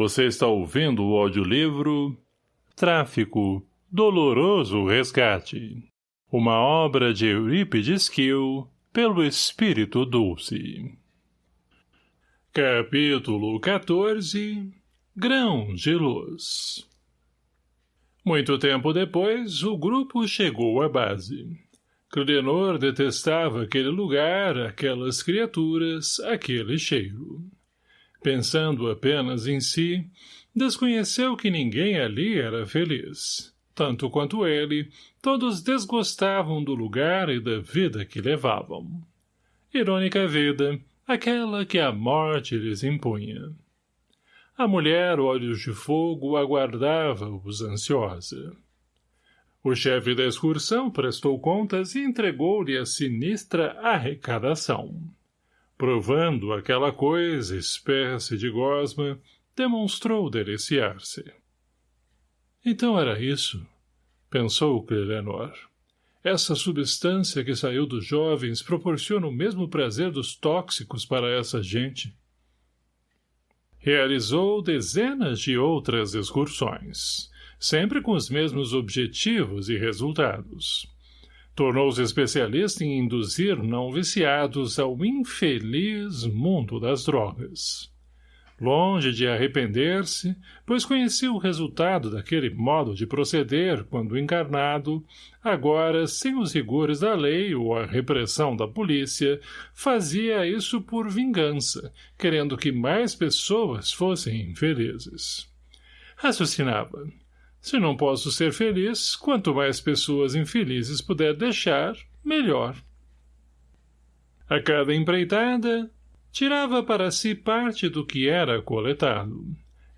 Você está ouvindo o audiolivro Tráfico, Doloroso Resgate. Uma obra de Eurípides Kiel, pelo Espírito Dulce. Capítulo 14 Grãos de Luz Muito tempo depois, o grupo chegou à base. Clenor detestava aquele lugar, aquelas criaturas, aquele cheiro. Pensando apenas em si, desconheceu que ninguém ali era feliz. Tanto quanto ele, todos desgostavam do lugar e da vida que levavam. Irônica vida, aquela que a morte lhes impunha. A mulher, olhos de fogo, aguardava-os ansiosa. O chefe da excursão prestou contas e entregou-lhe a sinistra arrecadação. Provando aquela coisa, espécie de gosma, demonstrou deliciar-se. Então era isso, pensou Clelenor. Essa substância que saiu dos jovens proporciona o mesmo prazer dos tóxicos para essa gente. Realizou dezenas de outras excursões, sempre com os mesmos objetivos e resultados tornou-se especialista em induzir não viciados ao infeliz mundo das drogas. Longe de arrepender-se, pois conhecia o resultado daquele modo de proceder quando encarnado, agora, sem os rigores da lei ou a repressão da polícia, fazia isso por vingança, querendo que mais pessoas fossem infelizes. Raciocinava. Se não posso ser feliz, quanto mais pessoas infelizes puder deixar, melhor. A cada empreitada, tirava para si parte do que era coletado.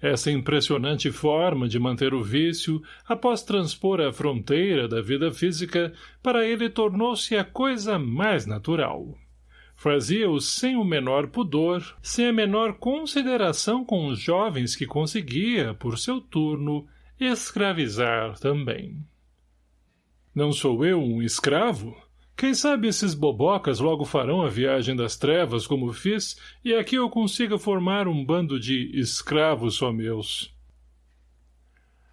Essa impressionante forma de manter o vício, após transpor a fronteira da vida física, para ele tornou-se a coisa mais natural. Fazia-o sem o menor pudor, sem a menor consideração com os jovens que conseguia, por seu turno, escravizar também. Não sou eu um escravo? Quem sabe esses bobocas logo farão a viagem das trevas como fiz, e aqui eu consiga formar um bando de escravos só meus.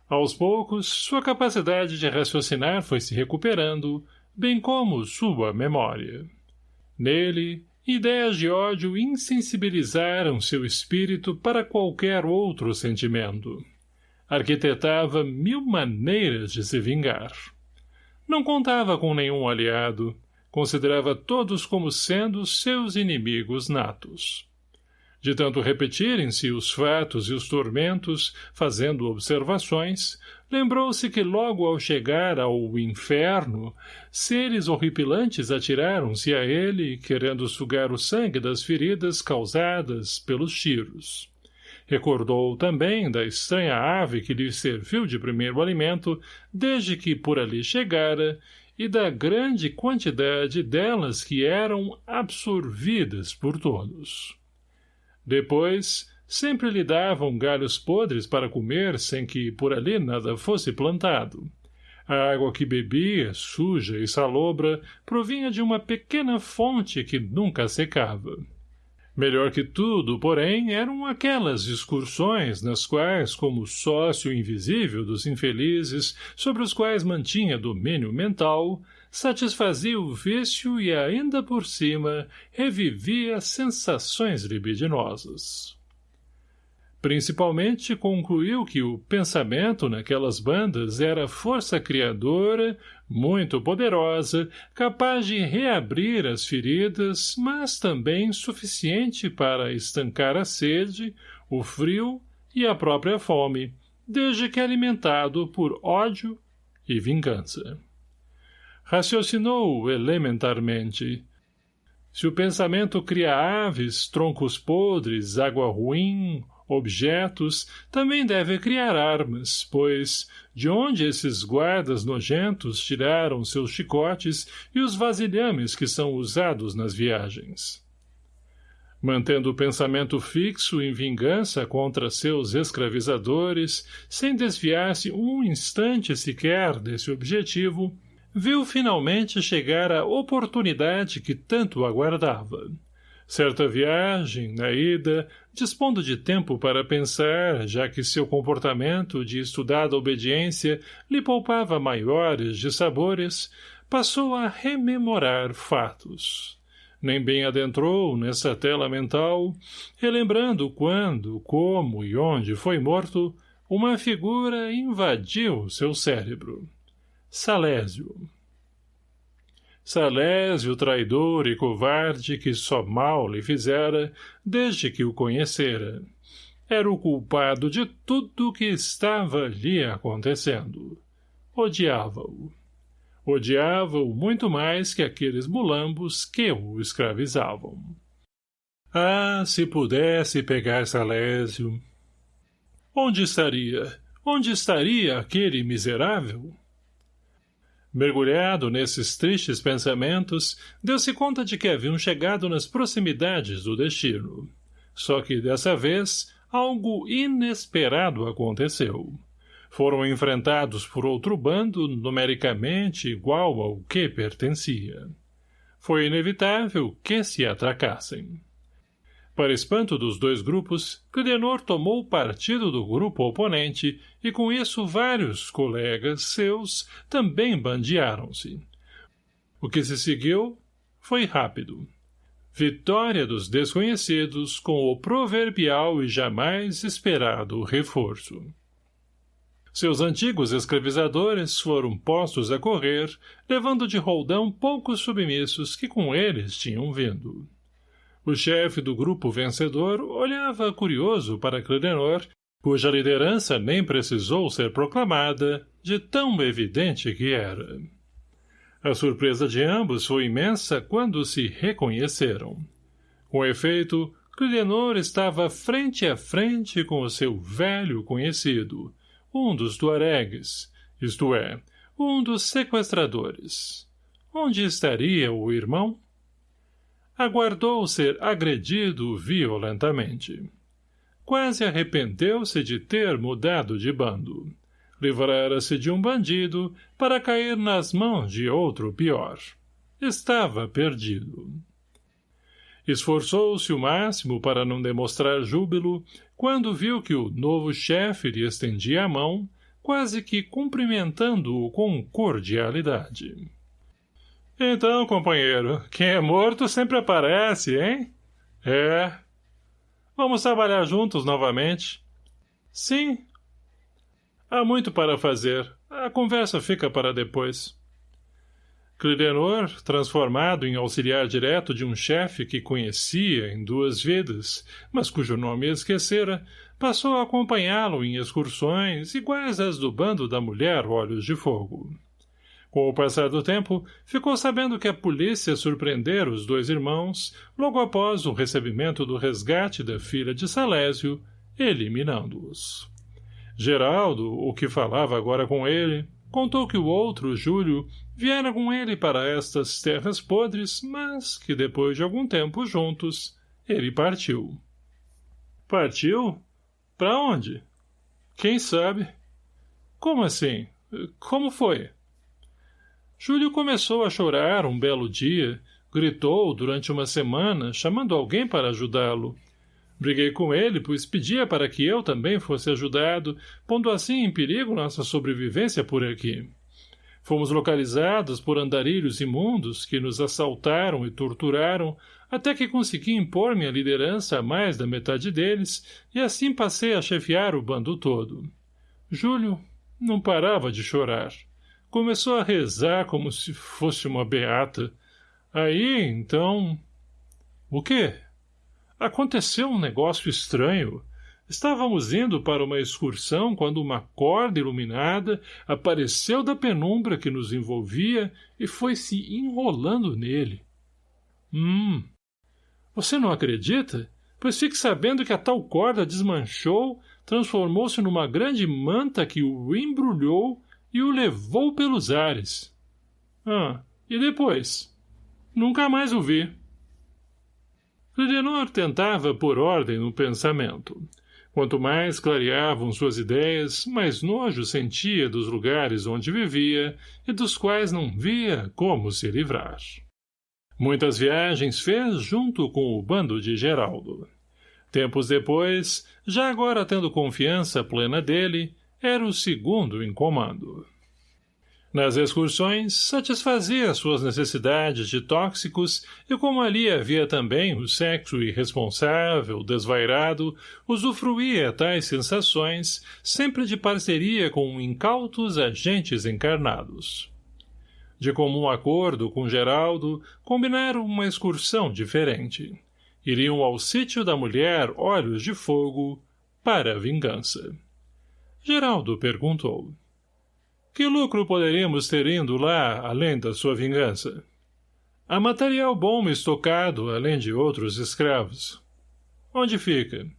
Aos poucos, sua capacidade de raciocinar foi se recuperando, bem como sua memória. Nele, ideias de ódio insensibilizaram seu espírito para qualquer outro sentimento arquitetava mil maneiras de se vingar. Não contava com nenhum aliado, considerava todos como sendo seus inimigos natos. De tanto repetirem-se os fatos e os tormentos, fazendo observações, lembrou-se que logo ao chegar ao inferno, seres horripilantes atiraram-se a ele, querendo sugar o sangue das feridas causadas pelos tiros. Recordou também da estranha ave que lhe serviu de primeiro alimento desde que por ali chegara e da grande quantidade delas que eram absorvidas por todos. Depois, sempre lhe davam galhos podres para comer sem que por ali nada fosse plantado. A água que bebia, suja e salobra, provinha de uma pequena fonte que nunca secava. Melhor que tudo, porém, eram aquelas excursões nas quais, como sócio invisível dos infelizes, sobre os quais mantinha domínio mental, satisfazia o vício e, ainda por cima, revivia sensações libidinosas. Principalmente concluiu que o pensamento naquelas bandas era força criadora, muito poderosa, capaz de reabrir as feridas, mas também suficiente para estancar a sede, o frio e a própria fome, desde que alimentado por ódio e vingança. Raciocinou elementarmente. Se o pensamento cria aves, troncos podres, água ruim, objetos, também deve criar armas, pois, de onde esses guardas nojentos tiraram seus chicotes e os vasilhames que são usados nas viagens? Mantendo o pensamento fixo em vingança contra seus escravizadores, sem desviar-se um instante sequer desse objetivo, viu finalmente chegar a oportunidade que tanto aguardava Certa viagem, na ida, dispondo de tempo para pensar, já que seu comportamento de estudada obediência lhe poupava maiores dissabores, passou a rememorar fatos. Nem bem adentrou nessa tela mental, relembrando quando, como e onde foi morto, uma figura invadiu seu cérebro. Salésio. Salésio, traidor e covarde que só mal lhe fizera desde que o conhecera. Era o culpado de tudo o que estava lhe acontecendo. Odiava-o. Odiava-o muito mais que aqueles mulambos que o escravizavam. Ah, se pudesse pegar Salésio! Onde estaria? Onde estaria aquele miserável? Mergulhado nesses tristes pensamentos, deu-se conta de que haviam chegado nas proximidades do destino. Só que, dessa vez, algo inesperado aconteceu. Foram enfrentados por outro bando numericamente igual ao que pertencia. Foi inevitável que se atracassem. Para espanto dos dois grupos, Clidenor tomou partido do grupo oponente e com isso vários colegas seus também bandearam-se. O que se seguiu foi rápido. Vitória dos desconhecidos com o proverbial e jamais esperado reforço. Seus antigos escravizadores foram postos a correr, levando de roldão poucos submissos que com eles tinham vindo. O chefe do grupo vencedor olhava curioso para Clidenor, cuja liderança nem precisou ser proclamada, de tão evidente que era. A surpresa de ambos foi imensa quando se reconheceram. Com efeito, Clidenor estava frente a frente com o seu velho conhecido, um dos tuaregues, isto é, um dos sequestradores. Onde estaria o irmão? Aguardou ser agredido violentamente. Quase arrependeu-se de ter mudado de bando. Livrara-se de um bandido para cair nas mãos de outro pior. Estava perdido. Esforçou-se o máximo para não demonstrar júbilo quando viu que o novo chefe lhe estendia a mão, quase que cumprimentando-o com cordialidade. Então, companheiro, quem é morto sempre aparece, hein? É. Vamos trabalhar juntos novamente. Sim. Há muito para fazer. A conversa fica para depois. Clidenor, transformado em auxiliar direto de um chefe que conhecia em duas vidas, mas cujo nome esquecera, passou a acompanhá-lo em excursões iguais às do bando da mulher Olhos de Fogo. Com o passar do tempo, ficou sabendo que a polícia surpreendera os dois irmãos logo após o recebimento do resgate da filha de Salésio, eliminando-os. Geraldo, o que falava agora com ele, contou que o outro, Júlio, viera com ele para estas terras podres, mas que depois de algum tempo juntos, ele partiu. Partiu? Para onde? Quem sabe? Como assim? Como foi? Júlio começou a chorar um belo dia, gritou durante uma semana, chamando alguém para ajudá-lo. Briguei com ele, pois pedia para que eu também fosse ajudado, pondo assim em perigo nossa sobrevivência por aqui. Fomos localizados por andarilhos imundos que nos assaltaram e torturaram, até que consegui impor minha liderança a mais da metade deles, e assim passei a chefiar o bando todo. Júlio não parava de chorar. Começou a rezar como se fosse uma beata. Aí, então... O quê? Aconteceu um negócio estranho. Estávamos indo para uma excursão quando uma corda iluminada apareceu da penumbra que nos envolvia e foi se enrolando nele. Hum. Você não acredita? Pois fique sabendo que a tal corda desmanchou, transformou-se numa grande manta que o embrulhou e o levou pelos ares. Ah, e depois? Nunca mais o vi. Lidenor tentava pôr ordem no pensamento. Quanto mais clareavam suas ideias, mais nojo sentia dos lugares onde vivia e dos quais não via como se livrar. Muitas viagens fez junto com o bando de Geraldo. Tempos depois, já agora tendo confiança plena dele, era o segundo em comando. Nas excursões, satisfazia suas necessidades de tóxicos e como ali havia também o sexo irresponsável, desvairado, usufruía tais sensações, sempre de parceria com incautos agentes encarnados. De comum acordo com Geraldo, combinaram uma excursão diferente. Iriam ao sítio da mulher Olhos de Fogo para a vingança. Geraldo perguntou. Que lucro poderíamos ter indo lá, além da sua vingança? Há material bom estocado, além de outros escravos. Onde fica?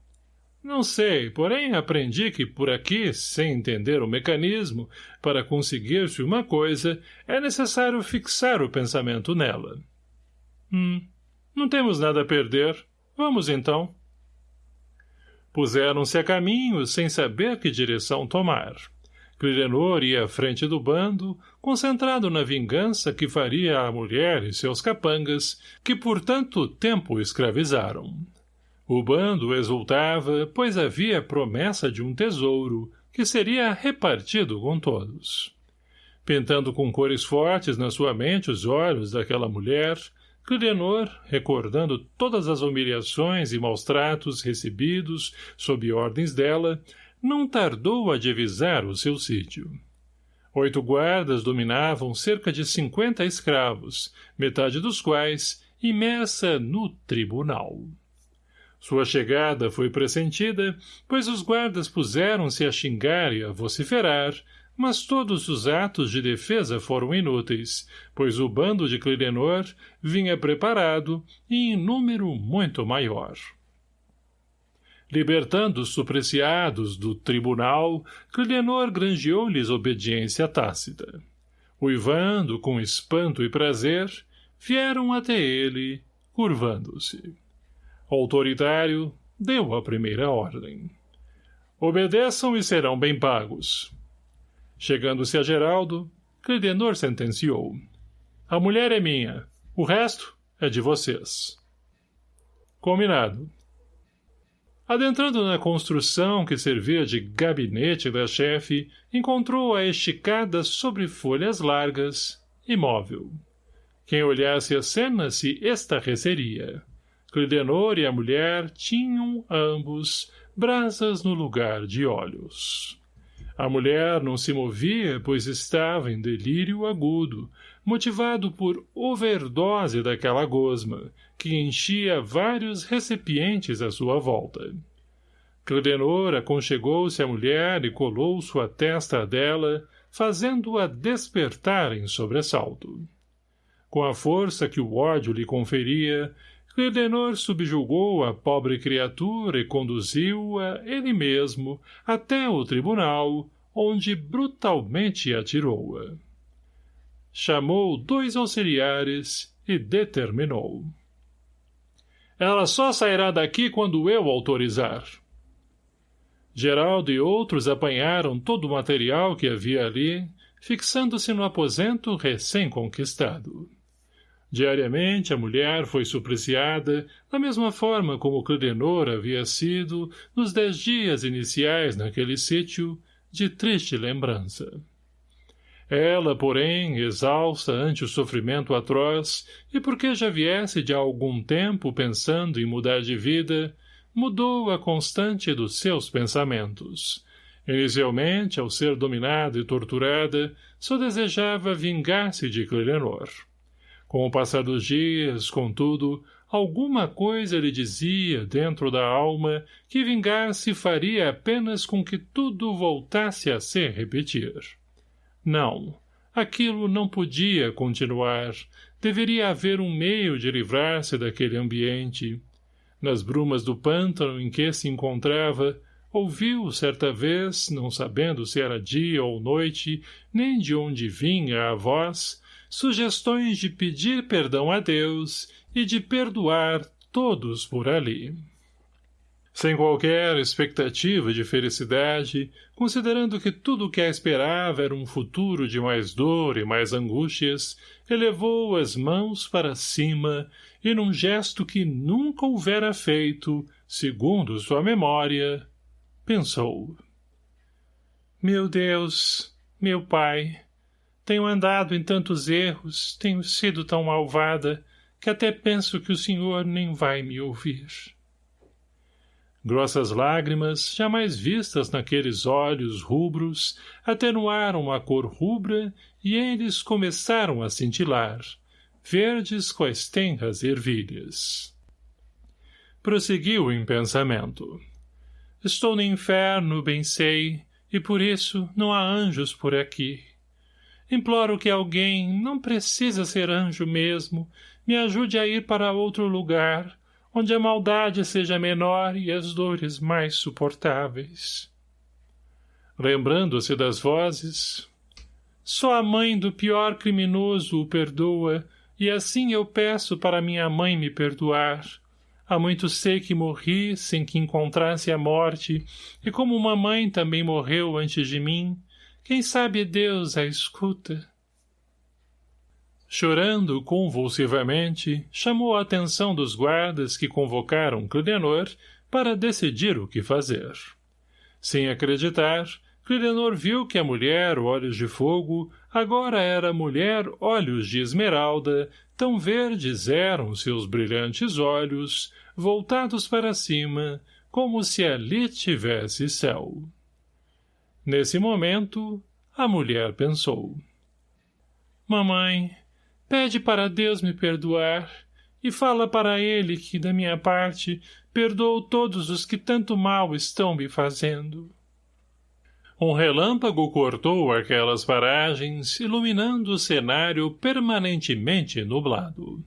Não sei, porém aprendi que por aqui, sem entender o mecanismo, para conseguir-se uma coisa, é necessário fixar o pensamento nela. Hum, não temos nada a perder. Vamos então. Puseram-se a caminho, sem saber que direção tomar. Clilenor ia à frente do bando, concentrado na vingança que faria a mulher e seus capangas, que por tanto tempo escravizaram. O bando exultava, pois havia promessa de um tesouro, que seria repartido com todos. Pintando com cores fortes na sua mente os olhos daquela mulher, Clilenor, recordando todas as humilhações e maus-tratos recebidos sob ordens dela, não tardou a divisar o seu sítio. Oito guardas dominavam cerca de cinquenta escravos, metade dos quais imersa no tribunal. Sua chegada foi pressentida, pois os guardas puseram-se a xingar e a vociferar, mas todos os atos de defesa foram inúteis, pois o bando de Clidenor vinha preparado e em número muito maior. Libertando os supreciados do tribunal, Clidenor granjeou-lhes obediência tácita. Uivando com espanto e prazer, vieram até ele, curvando-se. Autoritário deu a primeira ordem. Obedeçam e serão bem pagos. Chegando-se a Geraldo, Clidenor sentenciou. A mulher é minha, o resto é de vocês. Combinado. Adentrando na construção que servia de gabinete da chefe, encontrou-a esticada sobre folhas largas, imóvel. Quem olhasse a cena se estarreceria. Clidenor e a mulher tinham, ambos, brasas no lugar de olhos. A mulher não se movia, pois estava em delírio agudo, motivado por overdose daquela gosma, que enchia vários recipientes à sua volta. Cledenor aconchegou-se à mulher e colou sua testa dela, fazendo-a despertar em sobressalto. Com a força que o ódio lhe conferia, Cledenor subjugou a pobre criatura e conduziu-a, ele mesmo, até o tribunal, onde brutalmente atirou-a. Chamou dois auxiliares e determinou. Ela só sairá daqui quando eu autorizar. Geraldo e outros apanharam todo o material que havia ali, fixando-se no aposento recém-conquistado. Diariamente a mulher foi supreciada, da mesma forma como Clidenor havia sido, nos dez dias iniciais naquele sítio, de triste lembrança. Ela, porém, exausta ante o sofrimento atroz, e porque já viesse de algum tempo pensando em mudar de vida, mudou a constante dos seus pensamentos. Inicialmente, ao ser dominada e torturada, só desejava vingar-se de Clelenor. Com o passar dos dias, contudo, alguma coisa lhe dizia, dentro da alma, que vingar-se faria apenas com que tudo voltasse a se repetir. Não. Aquilo não podia continuar. Deveria haver um meio de livrar-se daquele ambiente. Nas brumas do pântano em que se encontrava, ouviu, certa vez, não sabendo se era dia ou noite, nem de onde vinha a voz, sugestões de pedir perdão a Deus e de perdoar todos por ali. Sem qualquer expectativa de felicidade, considerando que tudo o que a esperava era um futuro de mais dor e mais angústias, elevou as mãos para cima e num gesto que nunca houvera feito, segundo sua memória, pensou. Meu Deus, meu pai, tenho andado em tantos erros, tenho sido tão malvada, que até penso que o senhor nem vai me ouvir. Grossas lágrimas, jamais vistas naqueles olhos rubros, atenuaram a cor rubra e eles começaram a cintilar, verdes quais tenras ervilhas. Prosseguiu em pensamento. Estou no inferno, bem sei, e por isso não há anjos por aqui. Imploro que alguém, não precisa ser anjo mesmo, me ajude a ir para outro lugar, onde a maldade seja menor e as dores mais suportáveis. Lembrando-se das vozes, só a mãe do pior criminoso o perdoa, e assim eu peço para minha mãe me perdoar. Há muito sei que morri sem que encontrasse a morte, e como uma mãe também morreu antes de mim, quem sabe Deus a escuta? Chorando convulsivamente, chamou a atenção dos guardas que convocaram Clidenor para decidir o que fazer. Sem acreditar, Clidenor viu que a mulher Olhos de Fogo agora era mulher Olhos de Esmeralda, tão verdes eram seus brilhantes olhos, voltados para cima, como se ali tivesse céu. Nesse momento, a mulher pensou. Mamãe, Pede para Deus me perdoar e fala para ele que, da minha parte, perdoo todos os que tanto mal estão me fazendo. Um relâmpago cortou aquelas paragens, iluminando o cenário permanentemente nublado.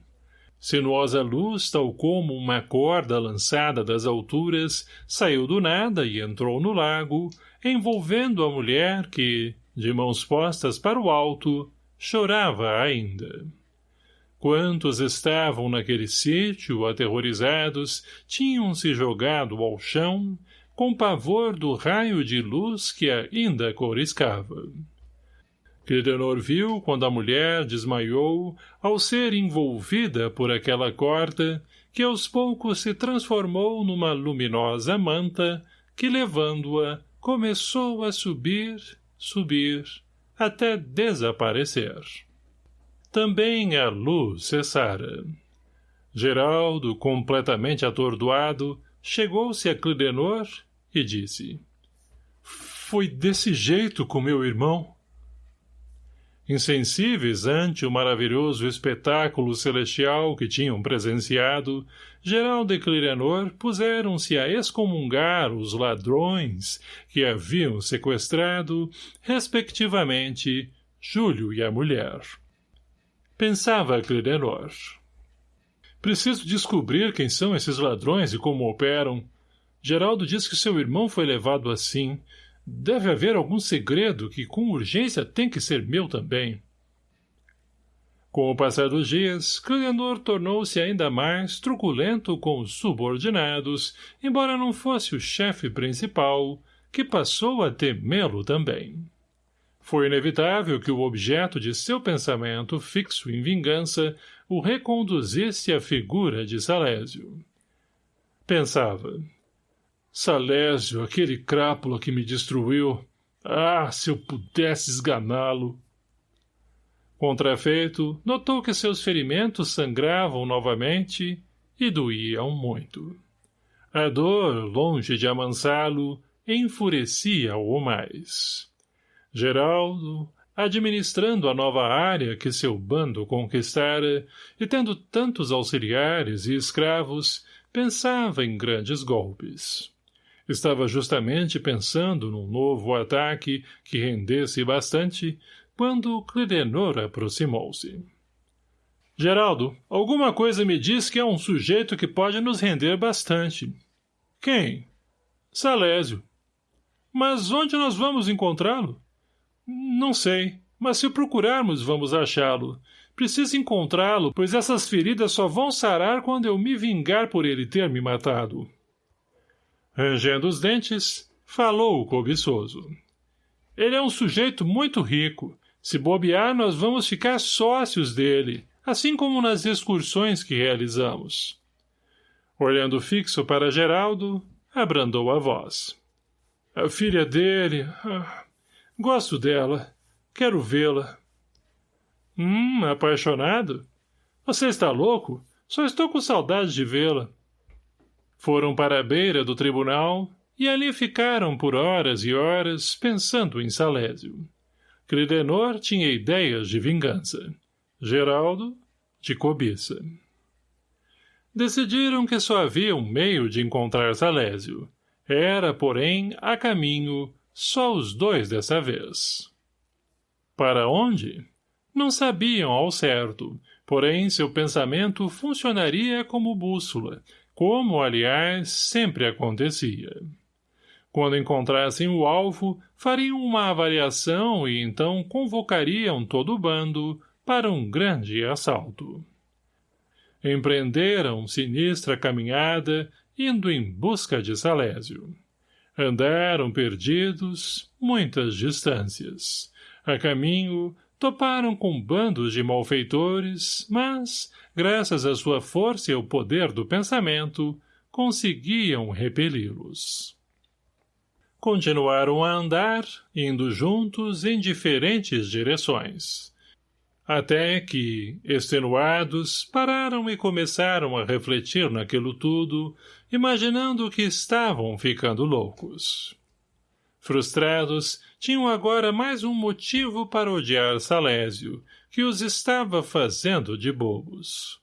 Sinuosa luz, tal como uma corda lançada das alturas, saiu do nada e entrou no lago, envolvendo a mulher que, de mãos postas para o alto, chorava ainda. Quantos estavam naquele sítio, aterrorizados, tinham-se jogado ao chão, com pavor do raio de luz que ainda coriscava. Clidenor viu quando a mulher desmaiou, ao ser envolvida por aquela corda, que aos poucos se transformou numa luminosa manta, que, levando-a, começou a subir, subir, até desaparecer. Também a luz cessara. Geraldo, completamente atordoado, chegou-se a Clidenor e disse Foi desse jeito com meu irmão? Insensíveis ante o maravilhoso espetáculo celestial que tinham presenciado, Geraldo e Clirenor puseram-se a excomungar os ladrões que haviam sequestrado, respectivamente, Júlio e a mulher. Pensava Clirenor. Preciso descobrir quem são esses ladrões e como operam. Geraldo diz que seu irmão foi levado assim, Deve haver algum segredo que com urgência tem que ser meu também. Com o passar dos dias, Clianor tornou-se ainda mais truculento com os subordinados, embora não fosse o chefe principal, que passou a temê-lo também. Foi inevitável que o objeto de seu pensamento fixo em vingança o reconduzisse à figura de Salésio. Pensava, Salésio, aquele crápula que me destruiu. Ah, se eu pudesse esganá-lo! Contrafeito, notou que seus ferimentos sangravam novamente e doíam muito. A dor, longe de amansá-lo, enfurecia-o mais. Geraldo, administrando a nova área que seu bando conquistara, e tendo tantos auxiliares e escravos, pensava em grandes golpes. Estava justamente pensando num novo ataque que rendesse bastante, quando Clidenor aproximou-se. — Geraldo, alguma coisa me diz que é um sujeito que pode nos render bastante. — Quem? — Salésio. — Mas onde nós vamos encontrá-lo? — Não sei, mas se procurarmos vamos achá-lo. Preciso encontrá-lo, pois essas feridas só vão sarar quando eu me vingar por ele ter me matado. Rangendo os dentes, falou o cobiçoso. Ele é um sujeito muito rico. Se bobear, nós vamos ficar sócios dele, assim como nas excursões que realizamos. Olhando fixo para Geraldo, abrandou a voz. A filha dele... Ah, gosto dela. Quero vê-la. Hum, apaixonado? Você está louco? Só estou com saudade de vê-la. Foram para a beira do tribunal e ali ficaram por horas e horas pensando em Salésio. Cridenor tinha ideias de vingança. Geraldo, de cobiça. Decidiram que só havia um meio de encontrar Salésio. Era, porém, a caminho, só os dois dessa vez. Para onde? Não sabiam ao certo, porém seu pensamento funcionaria como bússola, como, aliás, sempre acontecia. Quando encontrassem o alvo, fariam uma avaliação e então convocariam todo o bando para um grande assalto. Empreenderam sinistra caminhada, indo em busca de Salésio. Andaram perdidos, muitas distâncias. A caminho, toparam com bandos de malfeitores, mas, graças à sua força e ao poder do pensamento, conseguiam repeli-los. Continuaram a andar, indo juntos em diferentes direções. Até que, extenuados, pararam e começaram a refletir naquilo tudo, imaginando que estavam ficando loucos. Frustrados, tinham agora mais um motivo para odiar Salésio, que os estava fazendo de bobos.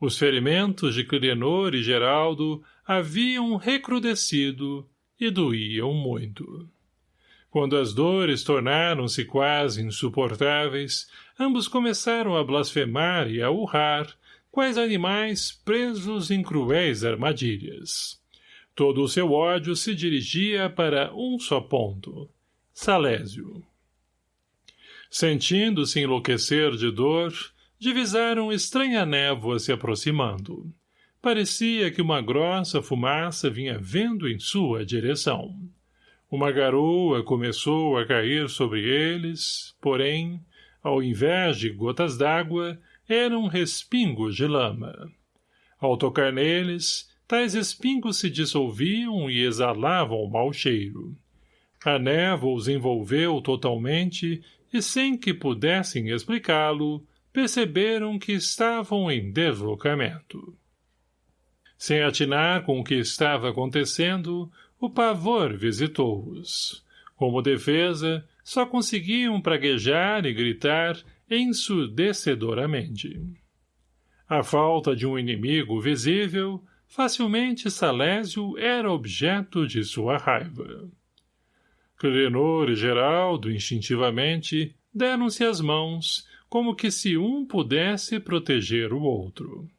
Os ferimentos de Clienor e Geraldo haviam recrudescido e doíam muito. Quando as dores tornaram-se quase insuportáveis, ambos começaram a blasfemar e a urrar, quais animais presos em cruéis armadilhas. Todo o seu ódio se dirigia para um só ponto, Salésio. Sentindo-se enlouquecer de dor, divisaram estranha névoa se aproximando. Parecia que uma grossa fumaça vinha vendo em sua direção. Uma garoa começou a cair sobre eles, porém, ao invés de gotas d'água, eram respingos de lama. Ao tocar neles, tais espingos se dissolviam e exalavam mau cheiro. A névoa os envolveu totalmente e sem que pudessem explicá-lo, perceberam que estavam em deslocamento. Sem atinar com o que estava acontecendo, o pavor visitou-os. Como defesa, só conseguiam praguejar e gritar ensurdecedoramente. A falta de um inimigo visível, facilmente Salésio era objeto de sua raiva. Clenor e Geraldo, instintivamente, deram-se as mãos, como que se um pudesse proteger o outro.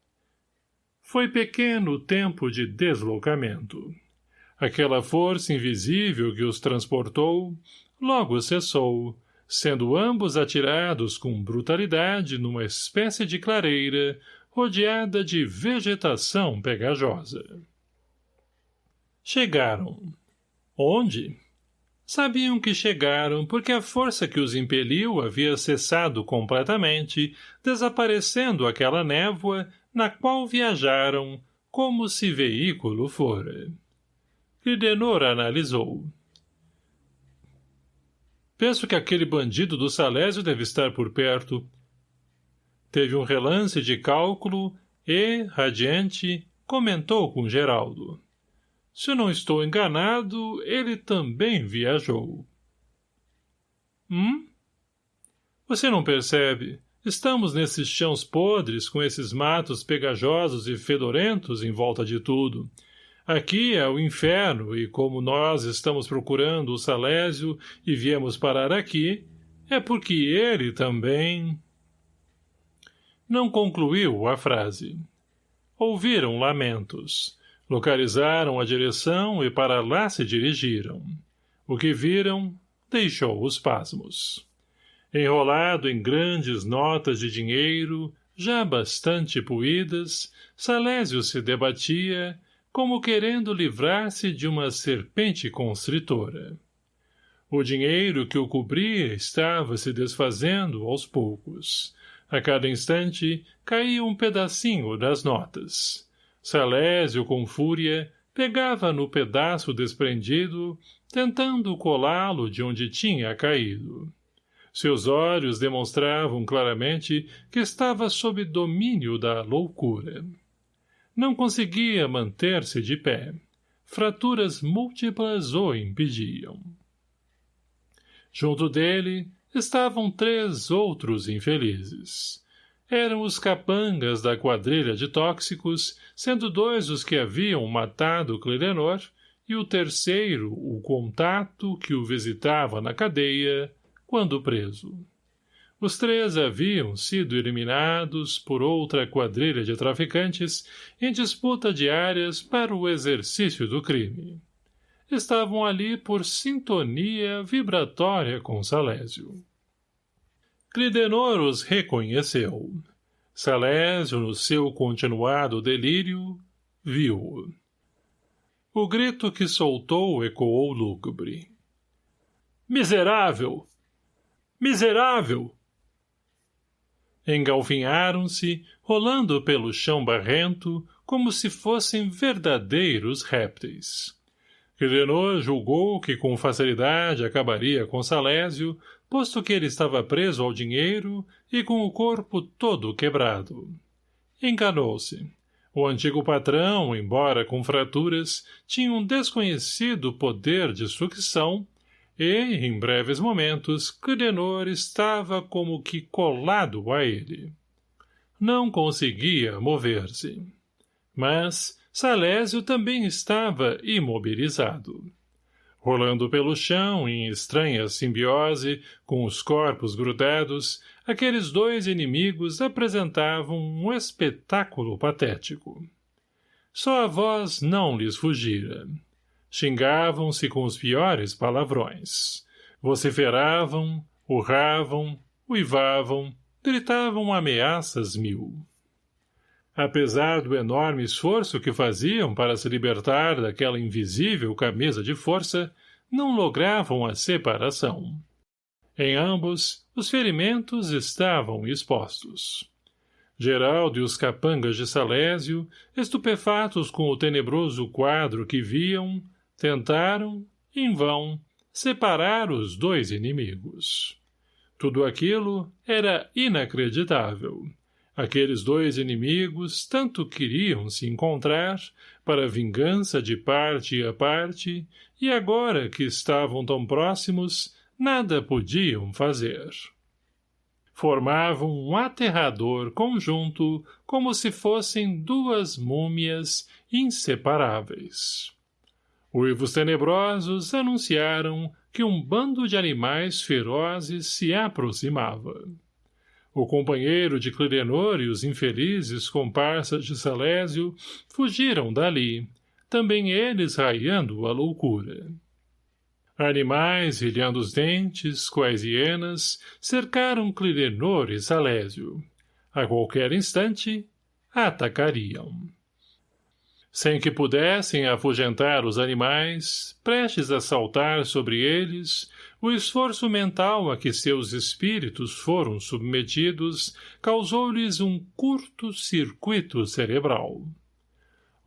Foi pequeno o tempo de deslocamento. Aquela força invisível que os transportou logo cessou, sendo ambos atirados com brutalidade numa espécie de clareira rodeada de vegetação pegajosa. Chegaram. Onde? Sabiam que chegaram porque a força que os impeliu havia cessado completamente, desaparecendo aquela névoa na qual viajaram como se veículo fora. Cridenor analisou. Penso que aquele bandido do Salésio deve estar por perto. Teve um relance de cálculo e, radiante, comentou com Geraldo. Se não estou enganado, ele também viajou. Hum? Você não percebe? Estamos nesses chãos podres, com esses matos pegajosos e fedorentos em volta de tudo. Aqui é o inferno, e como nós estamos procurando o Salésio e viemos parar aqui, é porque ele também... Não concluiu a frase. Ouviram lamentos. Localizaram a direção e para lá se dirigiram. O que viram deixou os pasmos. Enrolado em grandes notas de dinheiro, já bastante puídas, Salésio se debatia, como querendo livrar-se de uma serpente constritora. O dinheiro que o cobria estava se desfazendo aos poucos. A cada instante caía um pedacinho das notas. Salésio, com fúria, pegava no pedaço desprendido, tentando colá-lo de onde tinha caído. Seus olhos demonstravam claramente que estava sob domínio da loucura. Não conseguia manter-se de pé. Fraturas múltiplas o impediam. Junto dele estavam três outros infelizes. Eram os capangas da quadrilha de tóxicos, sendo dois os que haviam matado Clirenor, e o terceiro o contato que o visitava na cadeia, quando preso. Os três haviam sido eliminados por outra quadrilha de traficantes em disputa de áreas para o exercício do crime. Estavam ali por sintonia vibratória com Salésio. Clidenor os reconheceu. Salésio, no seu continuado delírio, viu-o. O grito que soltou ecoou lúgubre. Miserável! Miserável! Engalfinharam-se, rolando pelo chão barrento, como se fossem verdadeiros répteis. Quirenor julgou que com facilidade acabaria com Salésio, posto que ele estava preso ao dinheiro e com o corpo todo quebrado. Enganou-se. O antigo patrão, embora com fraturas, tinha um desconhecido poder de sucção e, em breves momentos, Clidenor estava como que colado a ele. Não conseguia mover-se. Mas Salésio também estava imobilizado. Rolando pelo chão, em estranha simbiose, com os corpos grudados, aqueles dois inimigos apresentavam um espetáculo patético. Só a voz não lhes fugira. Xingavam-se com os piores palavrões. Vociferavam, urravam, uivavam, gritavam ameaças mil. Apesar do enorme esforço que faziam para se libertar daquela invisível camisa de força, não logravam a separação. Em ambos, os ferimentos estavam expostos. Geraldo e os capangas de Salésio, estupefatos com o tenebroso quadro que viam, Tentaram, em vão, separar os dois inimigos. Tudo aquilo era inacreditável. Aqueles dois inimigos tanto queriam se encontrar, para vingança de parte a parte, e agora que estavam tão próximos, nada podiam fazer. Formavam um aterrador conjunto como se fossem duas múmias inseparáveis. Uivos tenebrosos anunciaram que um bando de animais ferozes se aproximava. O companheiro de Clirenor e os infelizes comparsas de Salésio fugiram dali, também eles raiando a loucura. Animais, rilhando os dentes, quais hienas, cercaram Clirenor e Salésio. A qualquer instante, atacariam sem que pudessem afugentar os animais, prestes a saltar sobre eles, o esforço mental a que seus espíritos foram submetidos causou-lhes um curto-circuito cerebral.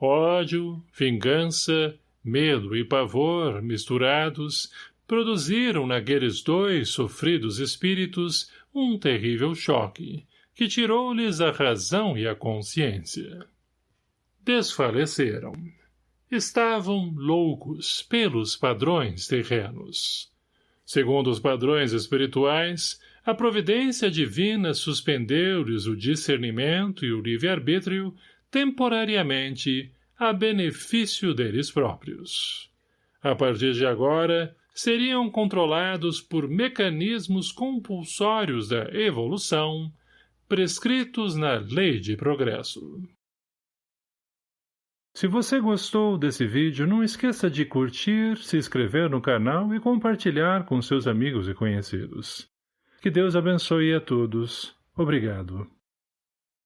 Ódio, vingança, medo e pavor, misturados, produziram naqueles dois sofridos espíritos um terrível choque, que tirou-lhes a razão e a consciência desfaleceram. Estavam loucos pelos padrões terrenos. Segundo os padrões espirituais, a providência divina suspendeu-lhes o discernimento e o livre-arbítrio temporariamente a benefício deles próprios. A partir de agora, seriam controlados por mecanismos compulsórios da evolução, prescritos na lei de progresso. Se você gostou desse vídeo, não esqueça de curtir, se inscrever no canal e compartilhar com seus amigos e conhecidos. Que Deus abençoe a todos. Obrigado.